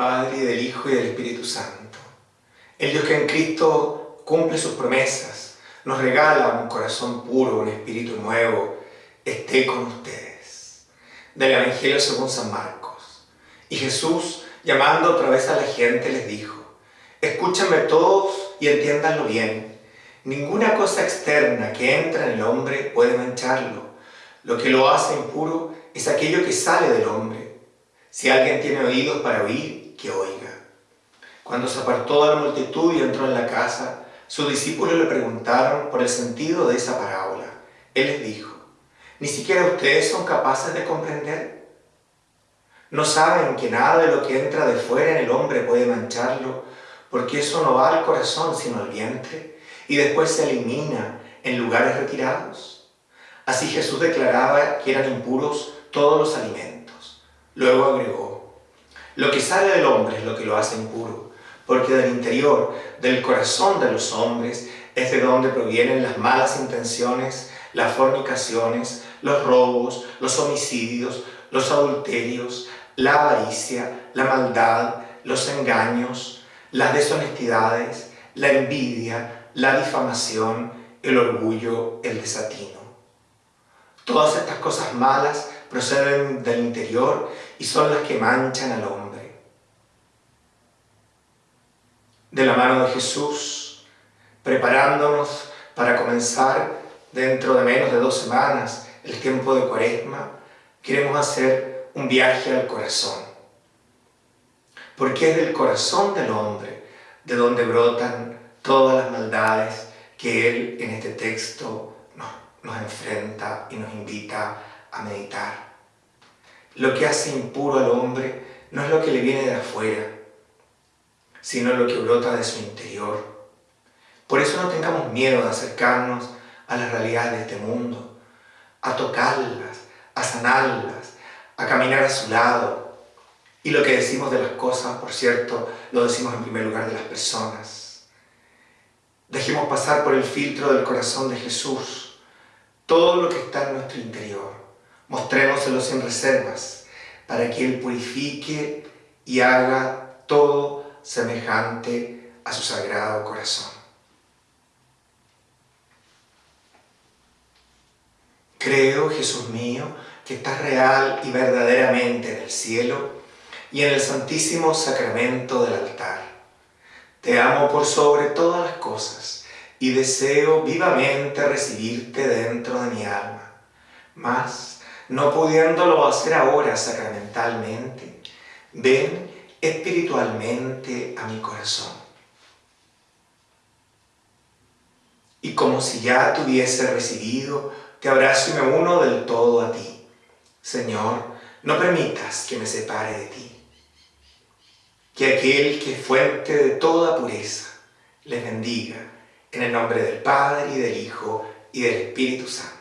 Padre, y del Hijo, y del Espíritu Santo. El Dios que en Cristo cumple sus promesas, nos regala un corazón puro, un espíritu nuevo, esté con ustedes. Del Evangelio según San Marcos. Y Jesús, llamando otra vez a la gente, les dijo, Escúchenme todos y entiéndanlo bien. Ninguna cosa externa que entra en el hombre puede mancharlo. Lo que lo hace impuro es aquello que sale del hombre. Si alguien tiene oídos para oír, que oiga. Cuando se apartó de la multitud y entró en la casa, sus discípulos le preguntaron por el sentido de esa parábola. Él les dijo, ¿ni siquiera ustedes son capaces de comprender? ¿No saben que nada de lo que entra de fuera en el hombre puede mancharlo, porque eso no va al corazón sino al vientre, y después se elimina en lugares retirados. Así Jesús declaraba que eran impuros todos los alimentos. Luego agregó, lo que sale del hombre es lo que lo hace impuro, porque del interior, del corazón de los hombres, es de donde provienen las malas intenciones, las fornicaciones, los robos, los homicidios, los adulterios, la avaricia, la maldad, los engaños, las deshonestidades, la envidia, la difamación, el orgullo, el desatino. Todas estas cosas malas proceden del interior y son las que manchan al hombre. De la mano de Jesús, preparándonos para comenzar dentro de menos de dos semanas el tiempo de cuaresma, queremos hacer un viaje al corazón porque es del corazón del hombre de donde brotan todas las maldades que él en este texto nos, nos enfrenta y nos invita a meditar. Lo que hace impuro al hombre no es lo que le viene de afuera, sino lo que brota de su interior. Por eso no tengamos miedo de acercarnos a las realidades de este mundo, a tocarlas, a sanarlas, a caminar a su lado, y lo que decimos de las cosas, por cierto, lo decimos en primer lugar de las personas. Dejemos pasar por el filtro del corazón de Jesús todo lo que está en nuestro interior. Mostrémoselo sin reservas para que Él purifique y haga todo semejante a su sagrado corazón. Creo, Jesús mío, que estás real y verdaderamente en el cielo y en el santísimo sacramento del altar. Te amo por sobre todas las cosas y deseo vivamente recibirte dentro de mi alma. Mas, no pudiéndolo hacer ahora sacramentalmente, ven espiritualmente a mi corazón. Y como si ya te hubiese recibido, te abrazo y me uno del todo a ti. Señor, no permitas que me separe de ti que aquel que es fuente de toda pureza les bendiga en el nombre del Padre y del Hijo y del Espíritu Santo.